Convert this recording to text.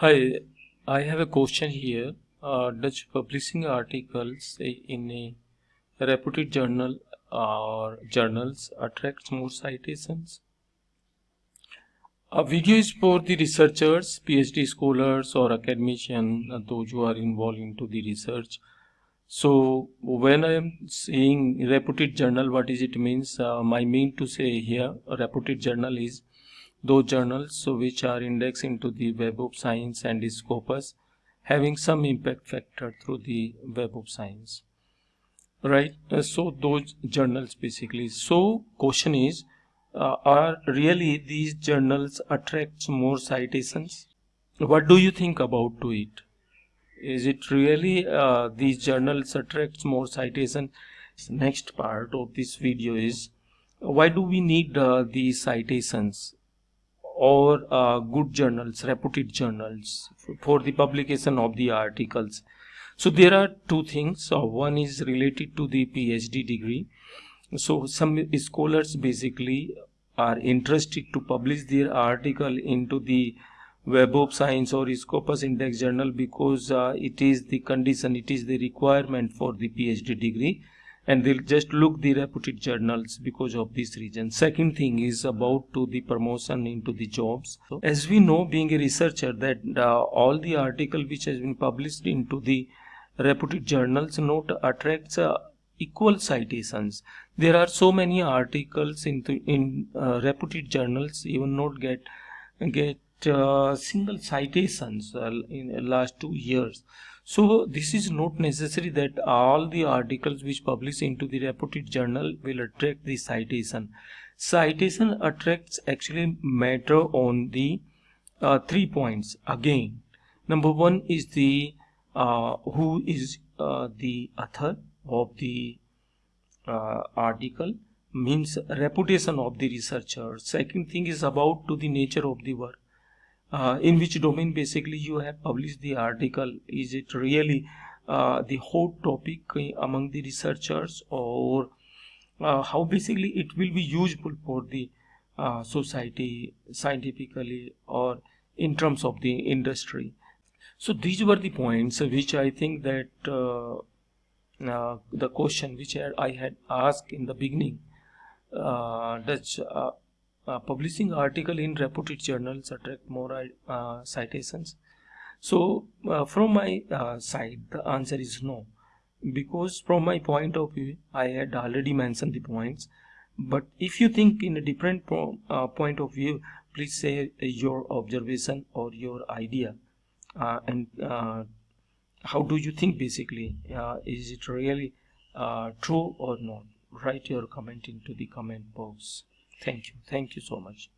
Hi, I have a question here. Uh, does publishing articles in a reputed journal or journals attracts more citations? A video is for the researchers, PhD scholars or academicians, uh, those who are involved into the research. So when I am saying reputed journal, what is it means? Uh, my mean to say here, reputed journal is those journals so which are indexed into the web of science and scopus having some impact factor through the web of science. Right? Uh, so those journals basically. So question is uh, are really these journals attracts more citations? What do you think about to it? Is it really uh, these journals attracts more citation? Next part of this video is why do we need uh, these citations or uh, good journals, reputed journals for the publication of the articles. So there are two things. Uh, one is related to the PhD degree. So some scholars basically are interested to publish their article into the Web of Science or Scopus Index journal because uh, it is the condition, it is the requirement for the PhD degree and they'll just look the reputed journals because of this reason. Second thing is about to the promotion into the jobs. So as we know being a researcher that uh, all the article which has been published into the reputed journals not attracts uh, equal citations. There are so many articles into in uh, reputed journals even not get get uh, single citations uh, in the last two years so this is not necessary that all the articles which publish into the reputed journal will attract the citation. Citation attracts actually matter on the uh, three points again. Number one is the uh, who is uh, the author of the uh, article means reputation of the researcher. Second thing is about to the nature of the work uh, in which domain basically you have published the article. Is it really uh, the hot topic among the researchers or uh, how basically it will be useful for the uh, society scientifically or in terms of the industry? So these were the points which i think that uh, uh, the question which i had asked in the beginning. Does uh, publishing article in reputed journals attract more uh, citations. So uh, from my uh, side the answer is no. Because from my point of view i had already mentioned the points. But if you think in a different po uh, point of view please say your observation or your idea. And how do you think basically? Is it really true or not? Write your comment into the comment box Thank you. Thank you so much.